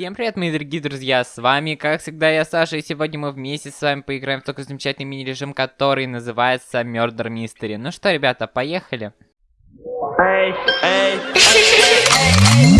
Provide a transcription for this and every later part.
Всем привет, мои дорогие друзья, с вами, как всегда, я Саша, и сегодня мы вместе с вами поиграем в такой замечательный мини-режим, который называется Murder Mystery. Ну что, ребята, поехали. Эй, эй, Так,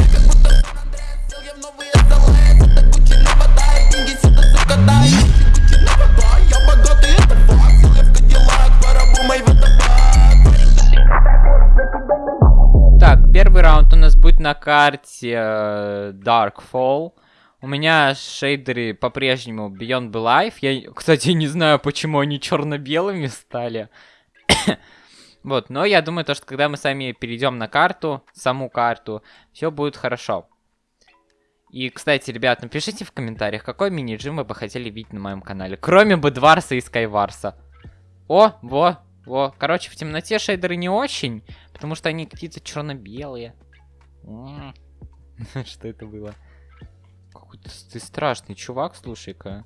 на карте э, Darkfall. У меня шейдеры по-прежнему Beyond Life. Я, кстати, не знаю, почему они черно-белыми стали. вот, но я думаю, то, что когда мы сами перейдем на карту, саму карту, все будет хорошо. И, кстати, ребят, напишите в комментариях, какой мини-джим вы бы хотели видеть на моем канале. Кроме Бэдварса и Скайварса. О, во, во. Короче, в темноте шейдеры не очень, потому что они какие-то черно-белые. Что это было? Какой-то ты страшный чувак, слушай-ка.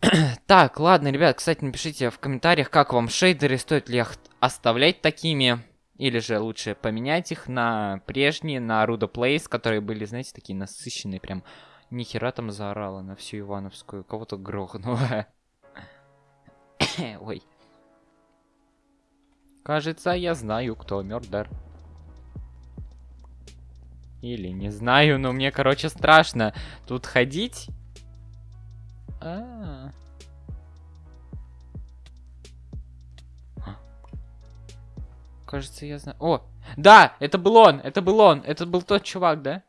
Так, ладно, ребят, кстати, напишите в комментариях, как вам шейдеры, стоит ли их оставлять такими, или же лучше поменять их на прежние, на Rudo Plays, которые были, знаете, такие насыщенные, прям нихера там заорала на всю Ивановскую, кого-то грохнула. Ой. Кажется, я знаю, кто Мёрдер. Или не знаю, но мне, короче, страшно тут ходить. А. Кажется, я знаю. О, да, это был он, это был он, это был тот чувак, да?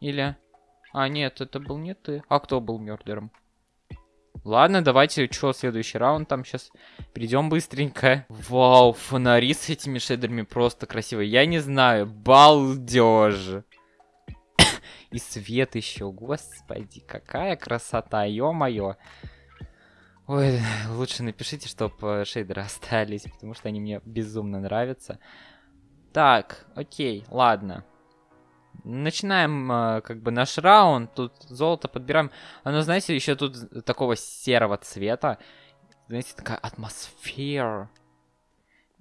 Или... А, нет, это был не ты. А кто был мёрдером? Ладно, давайте, что, следующий раунд там сейчас перейдем быстренько. Вау, фонари с этими шейдерами просто красивые. Я не знаю, балдеж. И свет еще, господи, какая красота, ё-моё. Ой, лучше напишите, чтобы шейдеры остались, потому что они мне безумно нравятся. Так, окей, ладно. Начинаем, э, как бы, наш раунд. Тут золото подбираем. Оно, знаете, еще тут такого серого цвета. Знаете, такая атмосфера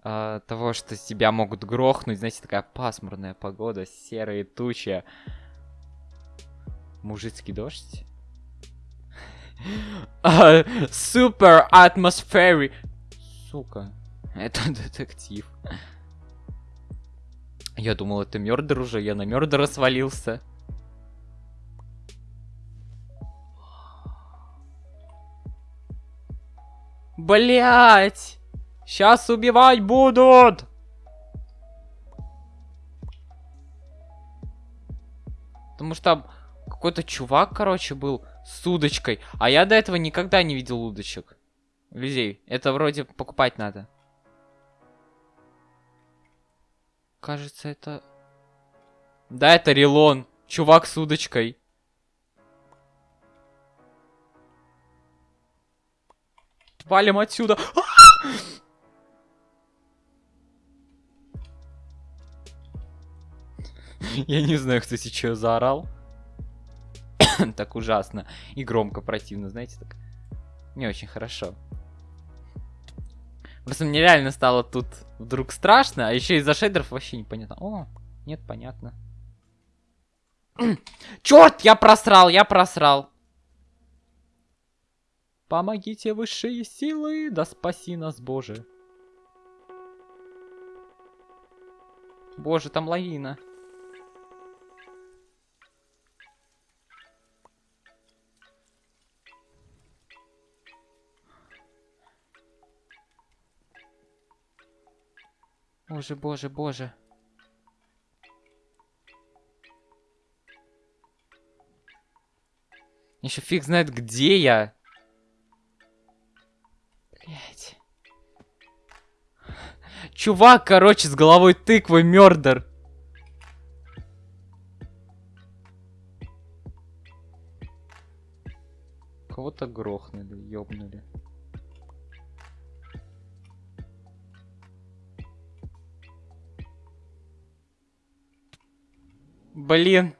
э, того, что тебя могут грохнуть. Знаете, такая пасмурная погода, серые тучи. Мужицкий дождь. Супер атмосфери. Сука. Это детектив. Я думал, это Мёрдер уже, я на Мёрдера свалился. Блять! Сейчас убивать будут! Потому что там какой-то чувак, короче, был с удочкой. А я до этого никогда не видел удочек. Людей. Это вроде покупать надо. Кажется, это... Да, это Релон. Чувак с удочкой. Валим отсюда. Я не знаю, кто сейчас заорал. так ужасно и громко, противно, знаете, так не очень хорошо. Просто мне реально стало тут вдруг страшно, а еще из-за шейдеров вообще непонятно. О, нет, понятно. Черт, я просрал, я просрал. Помогите высшие силы, да спаси нас, Боже. Боже, там лавина. Боже, боже, боже. Еще фиг знает, где я. Блять. Чувак, короче, с головой тыквы, мёрдер. Кого-то грохнули, ёбнули. Блин.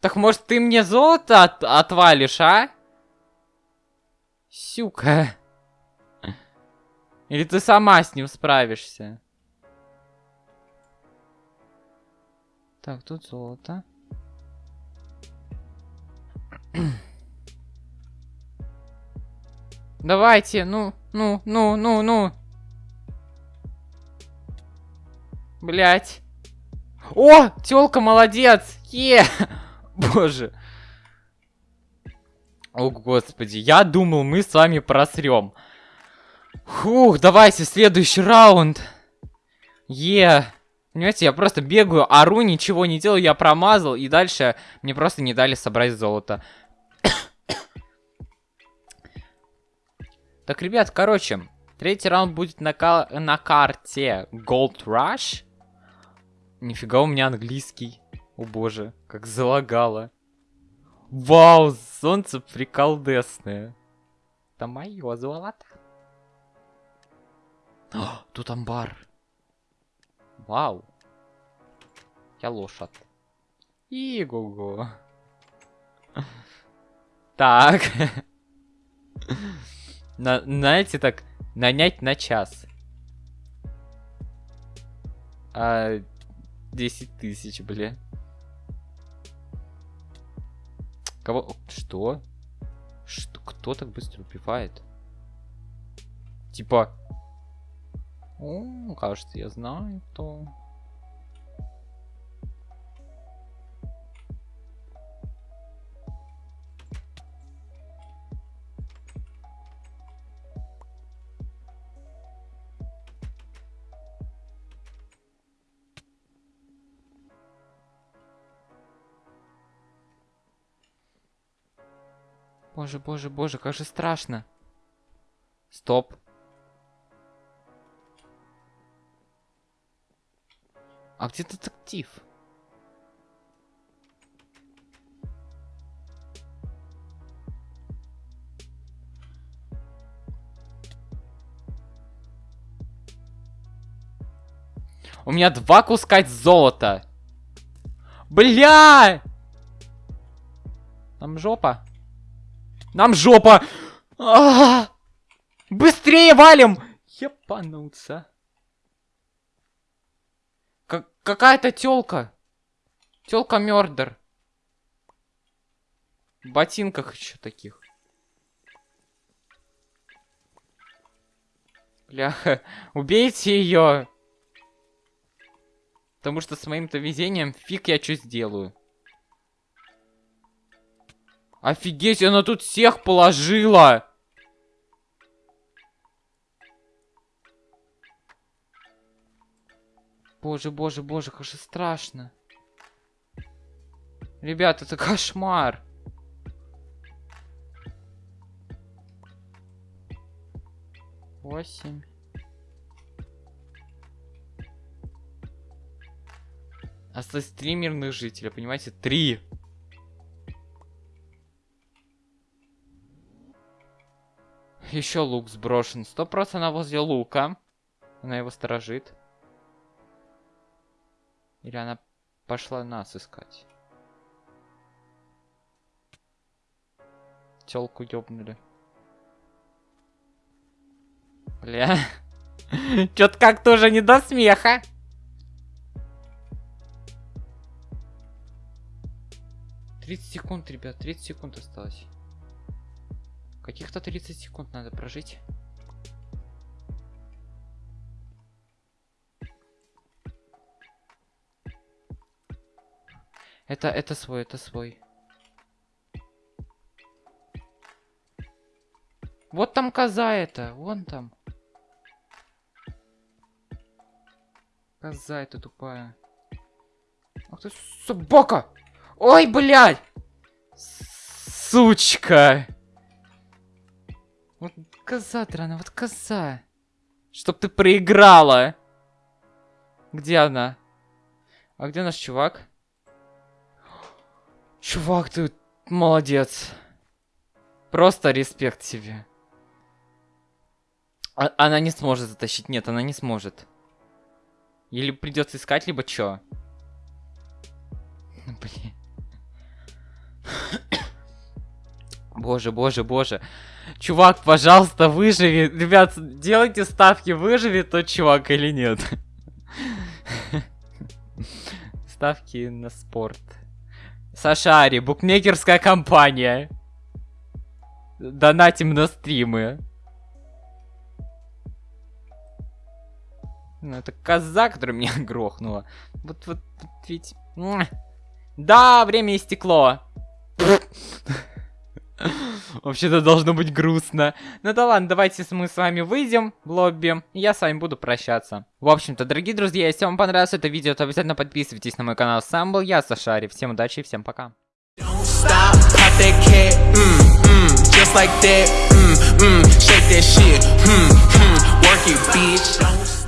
Так может ты мне золото от отвалишь, а? Сюка. Или ты сама с ним справишься? Так, тут золото. Давайте, ну, ну, ну, ну, ну. Блять. О, тёлка, молодец. Е. Боже. О, господи, я думал, мы с вами просрем. Фух, давайте следующий раунд. Е. Понимаете, я просто бегаю, ору, ничего не делаю, я промазал, и дальше мне просто не дали собрать золото. так, ребят, короче, третий раунд будет на, на карте Gold Rush. Нифига у меня английский. О боже, как залагало. Вау, солнце приколдесное. Это мое золото. О, тут амбар. Вау. Я лошадь. Иго-го. Так. На, знаете, так, нанять на час. А, 10 тысяч, бля. Кого? Что? Что? Кто так быстро убивает? Типа... О, кажется, я знаю, кто. Боже, боже, боже, как же страшно. Стоп. А где детектив? У меня два куска золота. Бля! Там жопа. Нам жопа! А! Быстрее валим! Епануться. Как Какая-то тёлка. Тёлка Мёрдер. В ботинках еще таких. Бляха, убейте ее. Потому что с моим-то везением фиг я что сделаю. Офигеть, она тут всех положила! Боже, боже, боже, как же страшно. Ребят, это кошмар. Восемь. Осталось три мирных жителя, понимаете? Три. Еще лук сброшен. Сто процентов возле лука. Она его сторожит. Или она пошла нас искать? Телку ёбнули. Бля. Чё-то как-то уже не до смеха. Тридцать секунд, ребят, 30 секунд осталось. Каких-то 30 секунд надо прожить. Это, это свой, это свой. Вот там коза это, вон там. Коза это тупая. Ах ты собака! Ой, блядь! Сучка! Вот коза, Драна, вот коза. Чтоб ты проиграла. Где она? А где наш чувак? Чувак, ты молодец. Просто респект тебе. А она не сможет затащить. Нет, она не сможет. Или придется искать, либо чё? Блин. Боже, боже, боже. Чувак, пожалуйста, выживи. Ребят, делайте ставки, выживет тот чувак или нет. ставки на спорт. Сашари, букмекерская компания. Донатим на стримы. Ну, это коза, которая меня грохнула. Вот, вот, вот ведь... Да, время истекло. Вообще-то должно быть грустно. Ну да ладно, давайте мы с вами выйдем в лобби. И я с вами буду прощаться. В общем-то, дорогие друзья, если вам понравилось это видео, то обязательно подписывайтесь на мой канал. Сам был я, Сашари. Всем удачи и всем пока. Mm, mm, just like that, mm, mm, shake that shit, hmm, hmm, work it, bitch.